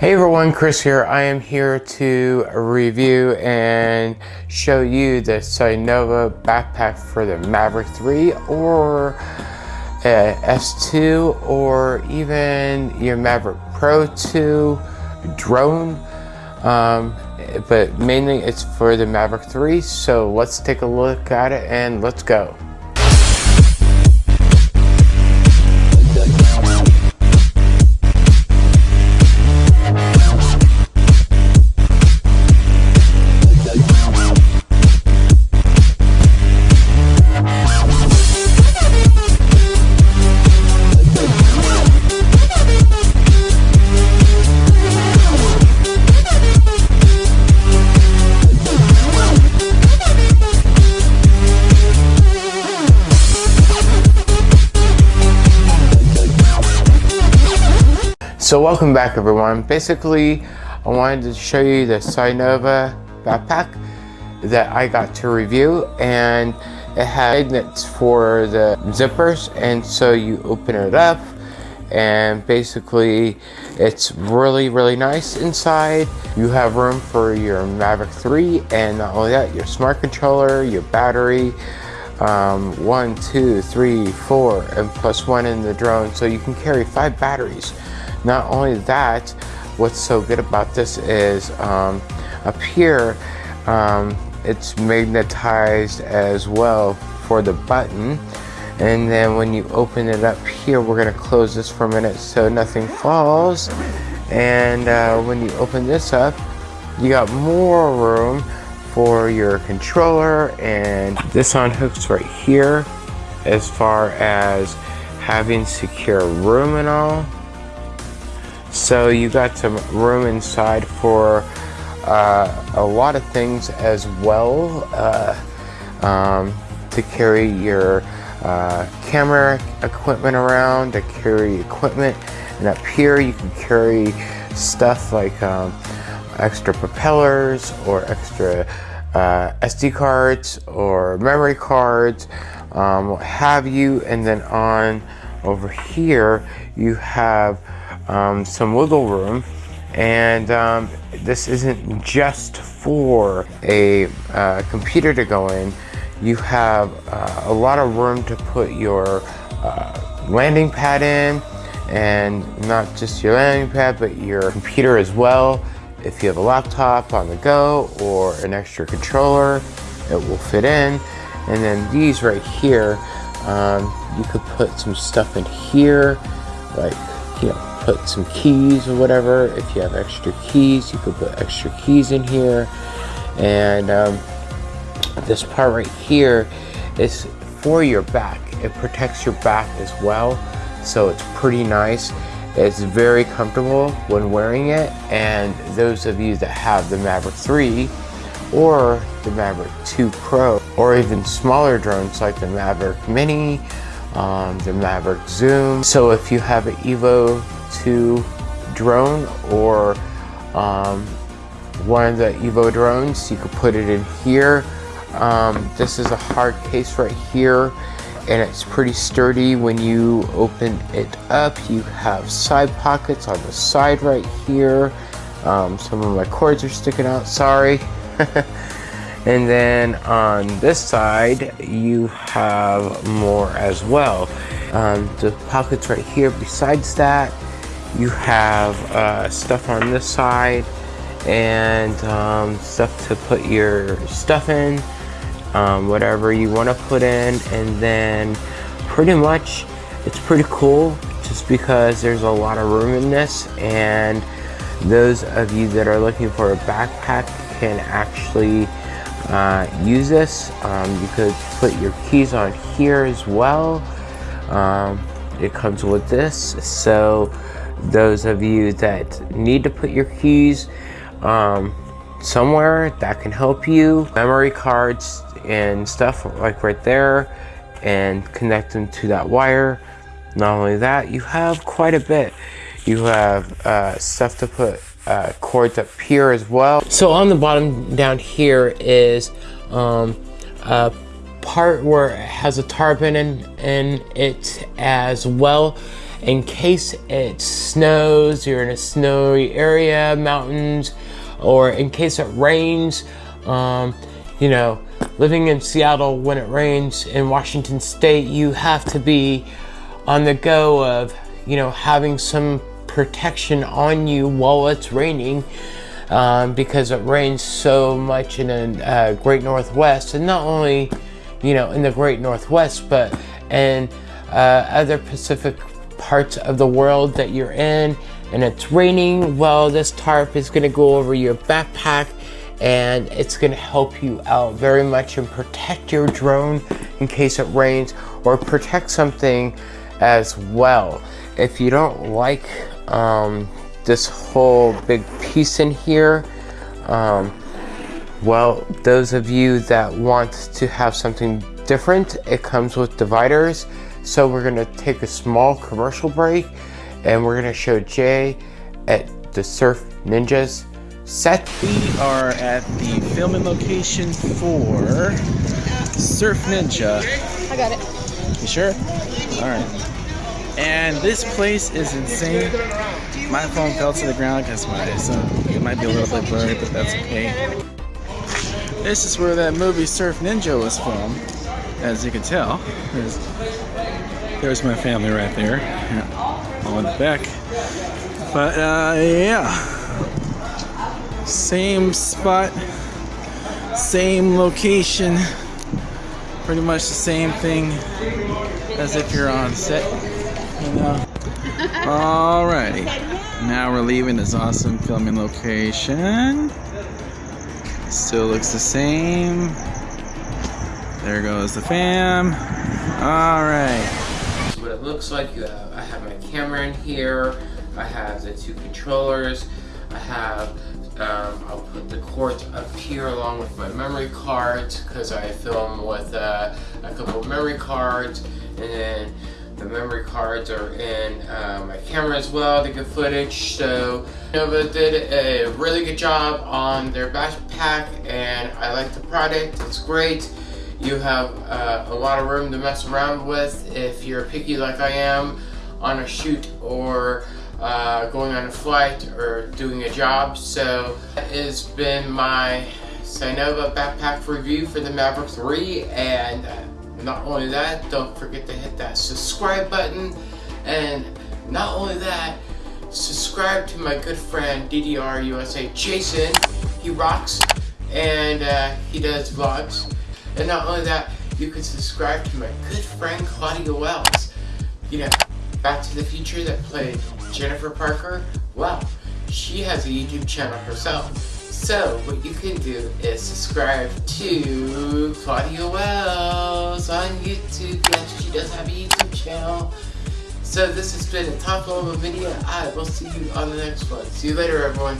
Hey everyone, Chris here. I am here to review and show you the Cynova backpack for the Maverick 3 or uh, S2 or even your Maverick Pro 2 drone. Um, but mainly it's for the Maverick 3. So let's take a look at it and let's go. Welcome back everyone. Basically, I wanted to show you the Cynova backpack that I got to review and it had magnets for the zippers and so you open it up and basically it's really really nice inside you have room for your Mavic 3 and not only that your smart controller your battery um, one two three four and plus one in the drone so you can carry five batteries not only that, what's so good about this is um, up here, um, it's magnetized as well for the button. And then when you open it up here, we're gonna close this for a minute so nothing falls. And uh, when you open this up, you got more room for your controller and this unhooks right here as far as having secure room and all so you got some room inside for uh, a lot of things as well uh, um, to carry your uh, camera equipment around, to carry equipment. And up here you can carry stuff like um, extra propellers or extra uh, SD cards or memory cards, um, what have you. And then on over here you have um, some wiggle room. And um, this isn't just for a uh, computer to go in. You have uh, a lot of room to put your uh, landing pad in. And not just your landing pad but your computer as well. If you have a laptop on the go or an extra controller it will fit in. And then these right here um, you could put some stuff in here like you know put some keys or whatever. If you have extra keys, you could put extra keys in here. And um, this part right here is for your back. It protects your back as well. So it's pretty nice. It's very comfortable when wearing it. And those of you that have the Maverick 3 or the Maverick 2 Pro or even smaller drones like the Maverick Mini, um, the Maverick Zoom. So if you have an Evo 2 drone or um, one of the Evo drones. You could put it in here. Um, this is a hard case right here and it's pretty sturdy when you open it up. You have side pockets on the side right here. Um, some of my cords are sticking out, sorry. and then on this side, you have more as well. Um, the pockets right here besides that, you have uh, stuff on this side and um, stuff to put your stuff in um, whatever you want to put in. And then pretty much it's pretty cool just because there's a lot of room in this. And those of you that are looking for a backpack can actually uh, use this. Um, you could put your keys on here as well. Um, it comes with this. So those of you that need to put your keys um, somewhere that can help you memory cards and stuff like right there and connect them to that wire. Not only that you have quite a bit. You have uh, stuff to put uh, cords up here as well. So on the bottom down here is um, a part where it has a tarp in, in it as well in case it snows, you're in a snowy area, mountains, or in case it rains. Um, you know, living in Seattle when it rains in Washington State, you have to be on the go of, you know, having some protection on you while it's raining um, because it rains so much in the uh, Great Northwest, and not only, you know, in the Great Northwest, but in uh, other Pacific parts of the world that you're in, and it's raining. Well, this tarp is going to go over your backpack and it's going to help you out very much and protect your drone in case it rains or protect something as well. If you don't like um, this whole big piece in here, um, well, those of you that want to have something different, it comes with dividers. So we're gonna take a small commercial break and we're gonna show Jay at the Surf Ninjas set. We are at the filming location for Surf Ninja. I got it. You sure? Alright. And this place is insane. My phone fell to the ground because my son, it might be a little bit blurry, but that's okay. This is where that movie Surf Ninja was filmed, as you can tell. There's, there's my family right there, on the back. But uh, yeah, same spot, same location, pretty much the same thing as if you're on set. You know. Alrighty, now we're leaving this awesome filming location. Still looks the same. There goes the fam. Alright. What it looks like, uh, I have my camera in here, I have the two controllers, I have, um, I'll put the cords up here along with my memory cards because I film with uh, a couple memory cards and then the memory cards are in uh, my camera as well to get footage. So Nova did a really good job on their backpack and I like the product. It's great. You have uh, a lot of room to mess around with if you're picky like I am on a shoot or uh, going on a flight or doing a job. So that has been my Cynova backpack review for the Maverick 3 and uh, not only that, don't forget to hit that subscribe button. And not only that, subscribe to my good friend DDR USA Jason. He rocks and uh, he does vlogs. And not only that, you can subscribe to my good friend Claudia Wells. You know, Back to the Future that played Jennifer Parker. Well, she has a YouTube channel herself. So, what you can do is subscribe to Claudia Wells on YouTube. Yes, she does have a YouTube channel. So this has been a top level video. I will see you on the next one. See you later, everyone.